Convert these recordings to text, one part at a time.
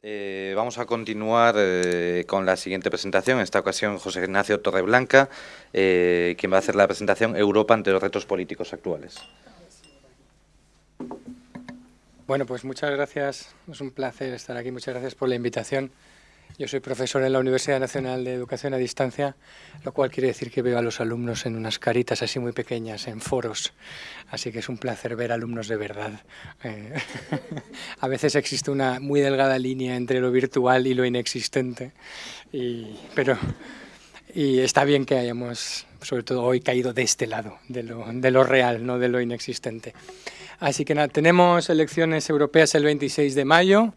Eh, vamos a continuar eh, con la siguiente presentación, en esta ocasión José Ignacio Torreblanca, eh, quien va a hacer la presentación Europa ante los retos políticos actuales. Bueno, pues muchas gracias, es un placer estar aquí, muchas gracias por la invitación. Yo soy profesor en la Universidad Nacional de Educación a Distancia, lo cual quiere decir que veo a los alumnos en unas caritas así muy pequeñas, en foros. Así que es un placer ver alumnos de verdad. Eh, a veces existe una muy delgada línea entre lo virtual y lo inexistente, y, pero y está bien que hayamos, sobre todo hoy, caído de este lado, de lo, de lo real, no de lo inexistente. Así que nada, tenemos elecciones europeas el 26 de mayo,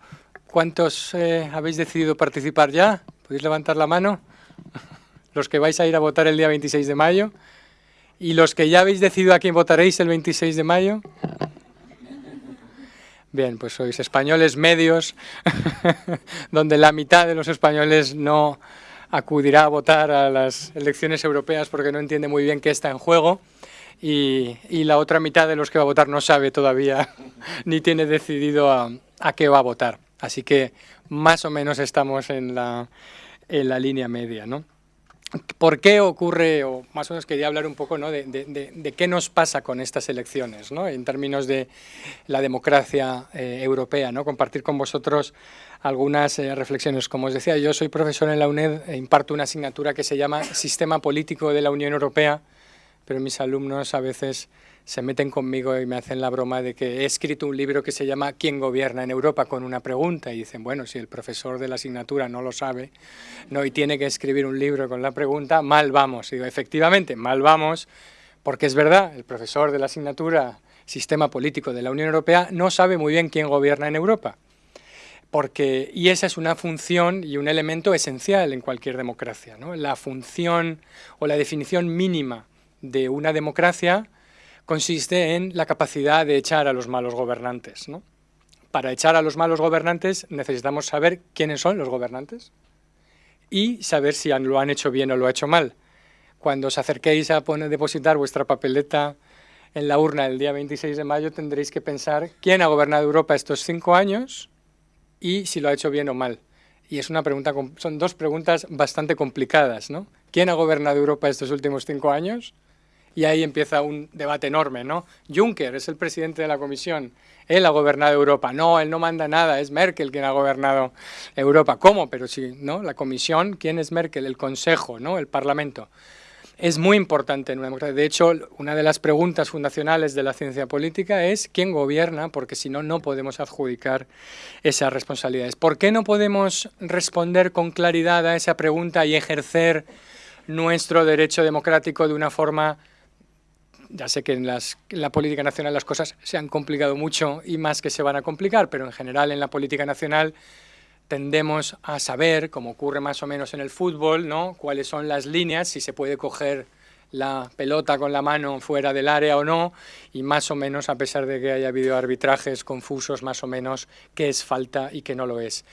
¿Cuántos eh, habéis decidido participar ya? ¿Podéis levantar la mano? Los que vais a ir a votar el día 26 de mayo. ¿Y los que ya habéis decidido a quién votaréis el 26 de mayo? Bien, pues sois españoles medios, donde la mitad de los españoles no acudirá a votar a las elecciones europeas porque no entiende muy bien qué está en juego. Y, la otra mitad de los que va a votar no sabe todavía ni tiene decidido a qué va a votar. Así que más o menos estamos en la, en la línea media, ¿no? ¿Por qué ocurre, o más o menos quería hablar un poco ¿no? de, qué nos pasa con estas elecciones, ¿no? en términos de la democracia eh, europea, ¿no? compartir con vosotros algunas eh, reflexiones. Como os decía, yo soy profesor en la UNED e imparto una asignatura que se llama Sistema Político de la Unión Europea, pero mis alumnos a veces se meten conmigo y me hacen la broma de que he escrito un libro que se llama ¿Quién gobierna en Europa? con una pregunta y dicen, bueno, si el profesor de la asignatura no lo sabe no y tiene que escribir un libro con la pregunta, mal vamos. Y efectivamente, mal vamos, porque es verdad, el profesor de la asignatura Sistema Político de la Unión Europea no sabe muy bien quién gobierna en Europa. Porque, y esa es una función y un elemento esencial en cualquier democracia. ¿no? La función o la definición mínima de una democracia consiste en la capacidad de echar a los malos gobernantes. Para echar a los malos gobernantes necesitamos saber quiénes son los gobernantes y saber si lo han hecho bien o lo han hecho mal. Cuando os acerquéis a poner, depositar vuestra papeleta en la urna el día 26 de mayo tendréis que pensar quién ha gobernado Europa estos cinco años y si lo ha hecho bien o mal. Y es una pregunta, son dos preguntas bastante complicadas. ¿Quién ha gobernado Europa estos últimos cinco años? Y ahí empieza un debate enorme, ¿no? Juncker es el presidente de la Comisión, él ha gobernado Europa, no, él no manda nada, es Merkel quien ha gobernado Europa. ¿Cómo? Pero sí, ¿no? La Comisión, ¿quién es Merkel? El Consejo, ¿no? El Parlamento. Es muy importante en una democracia. De hecho, una de las preguntas fundacionales de la ciencia política es quién gobierna, porque si no, no podemos adjudicar esas responsabilidades. ¿Por qué no podemos responder con claridad a esa pregunta y ejercer nuestro derecho democrático de una forma ya sé que en, la política nacional las cosas se han complicado mucho y más que se van a complicar, pero en general en la política nacional tendemos a saber, como ocurre más o menos en el fútbol, ¿no? cuáles son las líneas, si se puede coger la pelota con la mano fuera del área o no, y más o menos, a pesar de que haya habido arbitrajes confusos, más o menos qué es falta y qué no lo es.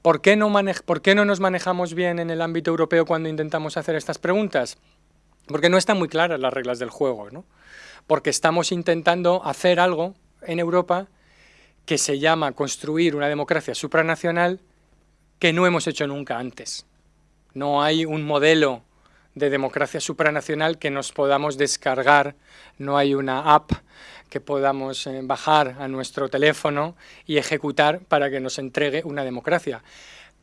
¿Por qué no, ¿Por qué no nos manejamos bien en el ámbito europeo cuando intentamos hacer estas preguntas? Porque no están muy claras las reglas del juego, ¿no? porque estamos intentando hacer algo en Europa que se llama construir una democracia supranacional que no hemos hecho nunca antes. No hay un modelo de democracia supranacional que nos podamos descargar, no hay una app que podamos eh, bajar a nuestro teléfono y ejecutar para que nos entregue una democracia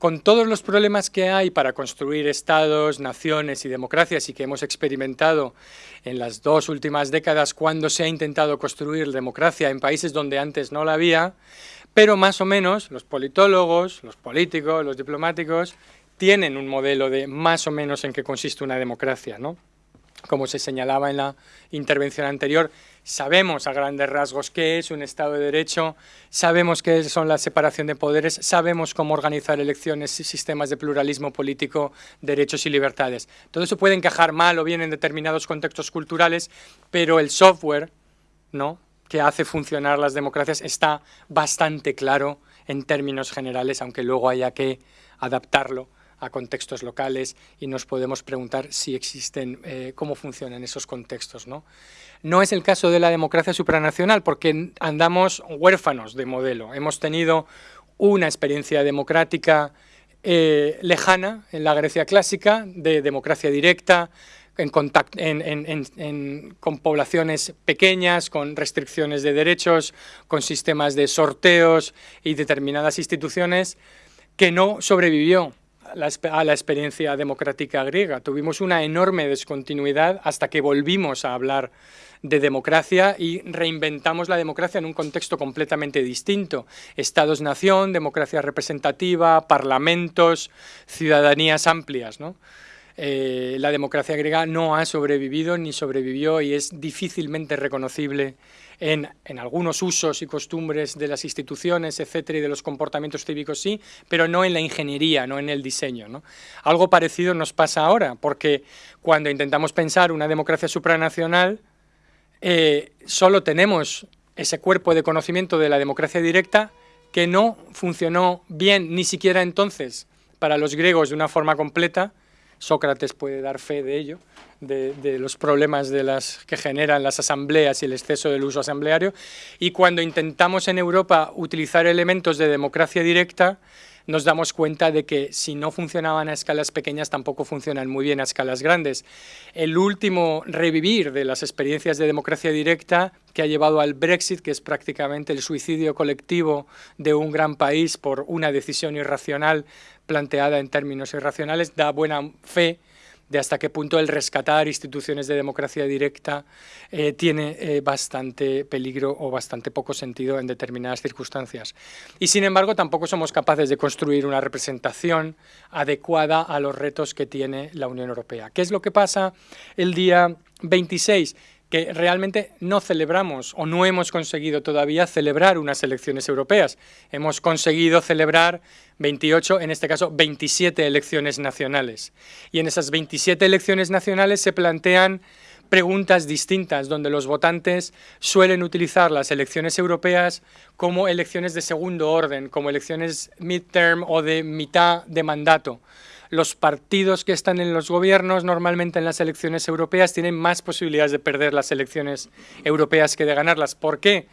con todos los problemas que hay para construir estados, naciones y democracias y que hemos experimentado en las dos últimas décadas cuando se ha intentado construir democracia en países donde antes no la había, pero más o menos los politólogos, los políticos, los diplomáticos tienen un modelo de más o menos en qué consiste una democracia, ¿no? Como se señalaba en la intervención anterior, sabemos a grandes rasgos qué es un Estado de Derecho, sabemos qué son la separación de poderes, sabemos cómo organizar elecciones y sistemas de pluralismo político, derechos y libertades. Todo eso puede encajar mal o bien en determinados contextos culturales, pero el software ¿no? que hace funcionar las democracias está bastante claro en términos generales, aunque luego haya que adaptarlo a contextos locales y nos podemos preguntar si existen, eh, cómo funcionan esos contextos. ¿no? no es el caso de la democracia supranacional porque andamos huérfanos de modelo. Hemos tenido una experiencia democrática eh, lejana en la Grecia clásica, de democracia directa, con poblaciones pequeñas, con restricciones de derechos, con sistemas de sorteos y determinadas instituciones, que no sobrevivió a la experiencia democrática griega. Tuvimos una enorme descontinuidad hasta que volvimos a hablar de democracia y reinventamos la democracia en un contexto completamente distinto. Estados-nación, democracia representativa, parlamentos, ciudadanías amplias. ¿no? Eh, la democracia griega no ha sobrevivido ni sobrevivió y es difícilmente reconocible en, algunos usos y costumbres de las instituciones, etcétera, y de los comportamientos cívicos sí, pero no en la ingeniería, no en el diseño. Algo parecido nos pasa ahora, porque cuando intentamos pensar una democracia supranacional, eh, solo tenemos ese cuerpo de conocimiento de la democracia directa que no funcionó bien ni siquiera entonces para los griegos de una forma completa, Sócrates puede dar fe de ello, de, los problemas que generan las asambleas y el exceso del uso asambleario. Y cuando intentamos en Europa utilizar elementos de democracia directa, nos damos cuenta de que si no funcionaban a escalas pequeñas, tampoco funcionan muy bien a escalas grandes. El último revivir de las experiencias de democracia directa que ha llevado al Brexit, que es prácticamente el suicidio colectivo de un gran país por una decisión irracional planteada en términos irracionales, da buena fe de hasta qué punto el rescatar instituciones de democracia directa eh, tiene eh, bastante peligro o bastante poco sentido en determinadas circunstancias. Y sin embargo tampoco somos capaces de construir una representación adecuada a los retos que tiene la Unión Europea. ¿Qué es lo que pasa el día 26? Que realmente no celebramos o no hemos conseguido todavía celebrar unas elecciones europeas. Hemos conseguido celebrar 28, en este caso 27 elecciones nacionales. Y en esas 27 elecciones nacionales se plantean preguntas distintas, donde los votantes suelen utilizar las elecciones europeas como elecciones de segundo orden, como elecciones midterm o de mitad de mandato los partidos que están en los gobiernos normalmente en las elecciones europeas tienen más posibilidades de perder las elecciones europeas que de ganarlas. ¿Por qué?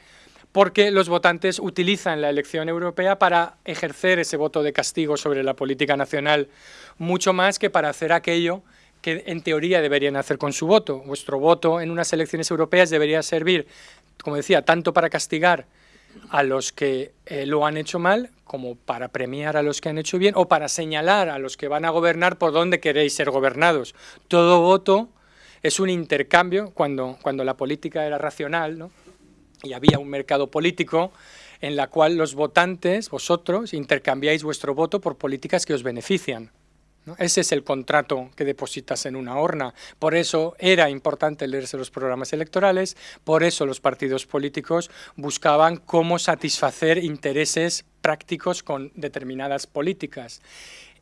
Porque los votantes utilizan la elección europea para ejercer ese voto de castigo sobre la política nacional, mucho más que para hacer aquello que en teoría deberían hacer con su voto. Vuestro voto en unas elecciones europeas debería servir, como decía, tanto para castigar a los que eh, lo han hecho mal como para premiar a los que han hecho bien o para señalar a los que van a gobernar por dónde queréis ser gobernados. Todo voto es un intercambio cuando, cuando la política era racional ¿no? y había un mercado político en la cual los votantes, vosotros, intercambiáis vuestro voto por políticas que os benefician. Ese es el contrato que depositas en una urna. Por eso era importante leerse los programas electorales, por eso los partidos políticos buscaban cómo satisfacer intereses prácticos con determinadas políticas.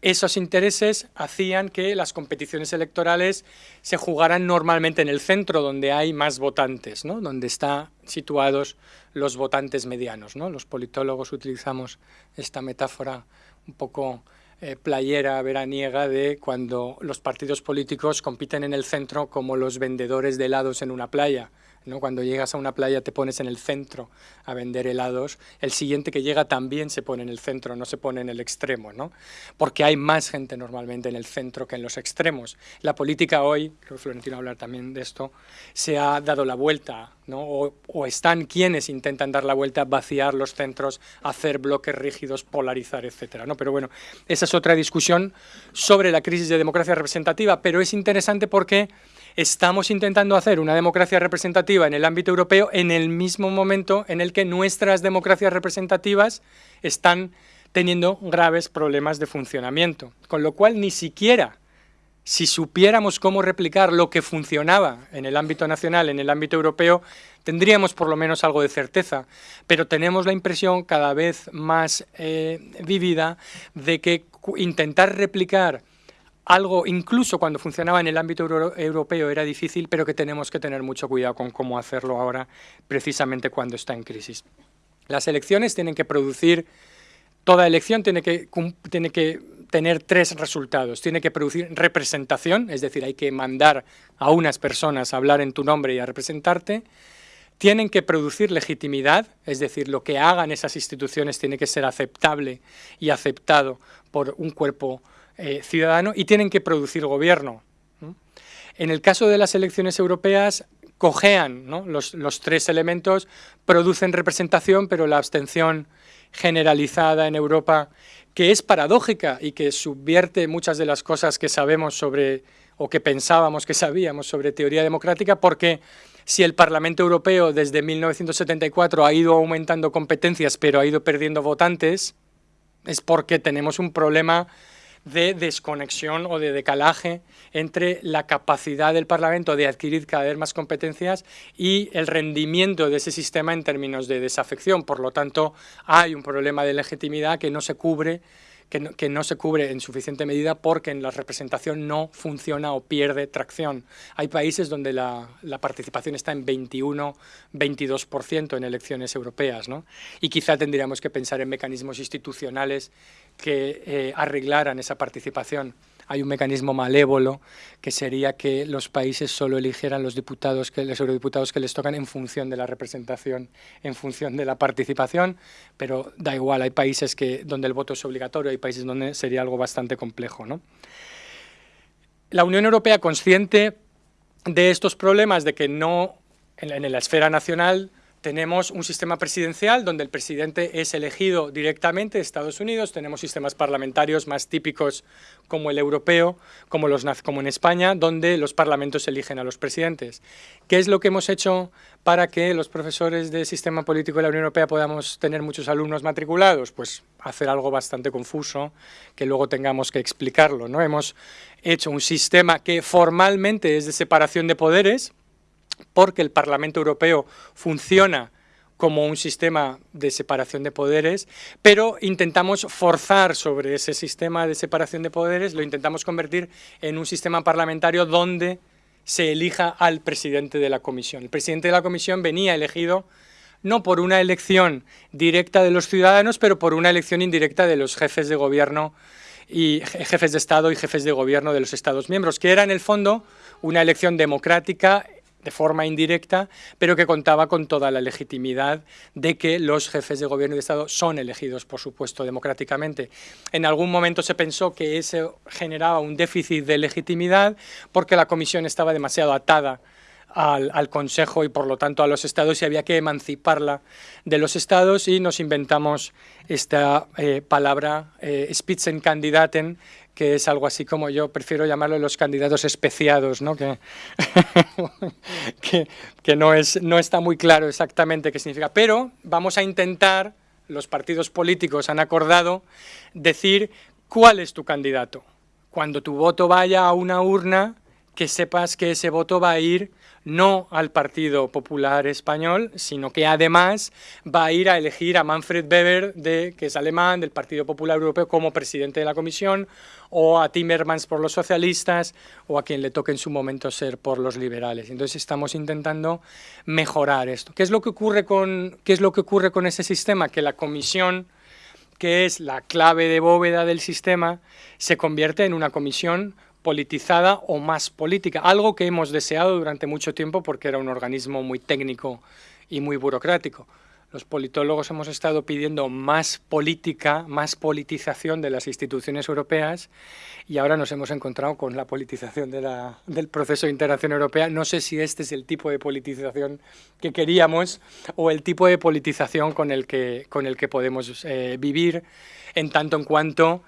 Esos intereses hacían que las competiciones electorales se jugaran normalmente en el centro, donde hay más votantes, ¿no? donde están situados los votantes medianos. ¿no? Los politólogos utilizamos esta metáfora un poco eh, playera veraniega de cuando los partidos políticos compiten en el centro como los vendedores de helados en una playa. Cuando llegas a una playa te pones en el centro a vender helados, el siguiente que llega también se pone en el centro, no se pone en el extremo, ¿no? Porque hay más gente normalmente en el centro que en los extremos. La política hoy, creo que Florentino hablar también de esto, se ha dado la vuelta, O, o están quienes intentan dar la vuelta, vaciar los centros, hacer bloques rígidos, polarizar, etcétera, ¿no? Pero bueno, esa es otra discusión sobre la crisis de democracia representativa, pero es interesante porque estamos intentando hacer una democracia representativa en el ámbito europeo en el mismo momento en el que nuestras democracias representativas están teniendo graves problemas de funcionamiento. Con lo cual, ni siquiera si supiéramos cómo replicar lo que funcionaba en el ámbito nacional, en el ámbito europeo, tendríamos por lo menos algo de certeza, pero tenemos la impresión cada vez más eh, vívida de que intentar replicar algo, incluso cuando funcionaba en el ámbito europeo, era difícil, pero que tenemos que tener mucho cuidado con cómo hacerlo ahora, precisamente cuando está en crisis. Las elecciones tienen que producir, toda elección tiene que, tener tres resultados. Tiene que producir representación, es decir, hay que mandar a unas personas a hablar en tu nombre y a representarte, tienen que producir legitimidad, es decir, lo que hagan esas instituciones tiene que ser aceptable y aceptado por un cuerpo eh, ciudadano y tienen que producir gobierno. En el caso de las elecciones europeas, cojean los, los tres elementos, producen representación, pero la abstención generalizada en Europa, que es paradójica y que subvierte muchas de las cosas que sabemos sobre, o que pensábamos que sabíamos sobre teoría democrática, porque si el Parlamento Europeo desde 1974 ha ido aumentando competencias pero ha ido perdiendo votantes, es porque tenemos un problema de desconexión o de decalaje entre la capacidad del Parlamento de adquirir cada vez más competencias y el rendimiento de ese sistema en términos de desafección. Por lo tanto, hay un problema de legitimidad que no se cubre que no, se cubre en suficiente medida porque en la representación no funciona o pierde tracción. Hay países donde la, participación está en 21, 22% en elecciones europeas, ¿no? y quizá tendríamos que pensar en mecanismos institucionales que eh, arreglaran esa participación hay un mecanismo malévolo que sería que los países solo eligieran los diputados, que, los eurodiputados que les tocan en función de la representación, en función de la participación, pero da igual, hay países que, donde el voto es obligatorio, hay países donde sería algo bastante complejo. ¿no? La Unión Europea, consciente de estos problemas, de que no, en la esfera nacional, tenemos un sistema presidencial donde el presidente es elegido directamente de Estados Unidos, tenemos sistemas parlamentarios más típicos como el europeo, como, los, como en España, donde los parlamentos eligen a los presidentes. ¿Qué es lo que hemos hecho para que los profesores del sistema político de la Unión Europea podamos tener muchos alumnos matriculados? Pues hacer algo bastante confuso, que luego tengamos que explicarlo. ¿no? Hemos hecho un sistema que formalmente es de separación de poderes, porque el Parlamento Europeo funciona como un sistema de separación de poderes, pero intentamos forzar sobre ese sistema de separación de poderes, lo intentamos convertir en un sistema parlamentario donde se elija al presidente de la comisión. El presidente de la comisión venía elegido no por una elección directa de los ciudadanos, pero por una elección indirecta de los jefes de gobierno y jefes de Estado y jefes de gobierno de los Estados miembros, que era en el fondo una elección democrática de forma indirecta, pero que contaba con toda la legitimidad de que los jefes de gobierno y de Estado son elegidos, por supuesto, democráticamente. En algún momento se pensó que eso generaba un déficit de legitimidad porque la Comisión estaba demasiado atada al, Consejo y por lo tanto a los estados y había que emanciparla de los estados y nos inventamos esta eh, palabra eh, Spitzenkandidaten que es algo así como yo prefiero llamarlo los candidatos especiados, ¿no? Que, que, no, es, no está muy claro exactamente qué significa. Pero vamos a intentar, los partidos políticos han acordado, decir cuál es tu candidato. Cuando tu voto vaya a una urna, que sepas que ese voto va a ir no al Partido Popular Español, sino que además va a ir a elegir a Manfred Weber, de, que es alemán, del Partido Popular Europeo, como presidente de la Comisión, o a Timmermans por los socialistas, o a quien le toque en su momento ser por los liberales. Entonces estamos intentando mejorar esto. ¿Qué es lo que ocurre con, qué es lo que ocurre con ese sistema? Que la Comisión que es la clave de bóveda del sistema, se convierte en una comisión politizada o más política, algo que hemos deseado durante mucho tiempo porque era un organismo muy técnico y muy burocrático. Los politólogos hemos estado pidiendo más política, más politización de las instituciones europeas y ahora nos hemos encontrado con la politización del proceso de integración europea. No sé si este es el tipo de politización que queríamos o el tipo de politización con el que, con el que podemos eh, vivir en tanto en cuanto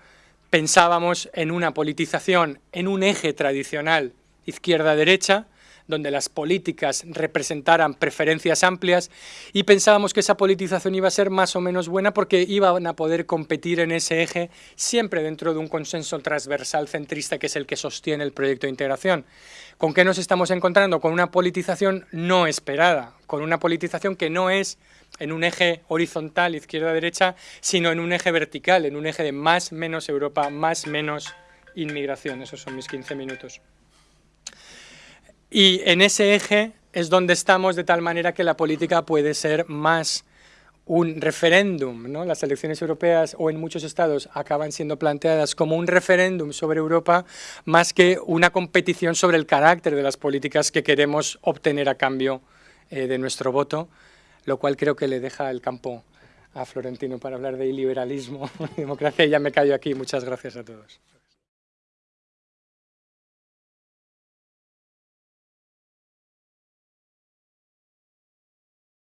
pensábamos en una politización en un eje tradicional izquierda-derecha, donde las políticas representaran preferencias amplias y pensábamos que esa politización iba a ser más o menos buena porque iban a poder competir en ese eje siempre dentro de un consenso transversal centrista que es el que sostiene el proyecto de integración. ¿Con qué nos estamos encontrando? Con una politización no esperada, con una politización que no es en un eje horizontal, izquierda-derecha, sino en un eje vertical, en un eje de más, menos Europa, más, menos inmigración. Esos son mis 15 minutos. Y en ese eje es donde estamos de tal manera que la política puede ser más un referéndum, ¿no? las elecciones europeas o en muchos estados acaban siendo planteadas como un referéndum sobre Europa más que una competición sobre el carácter de las políticas que queremos obtener a cambio eh, de nuestro voto, lo cual creo que le deja el campo a Florentino para hablar de iliberalismo y democracia. Y ya me callo aquí. Muchas gracias a todos.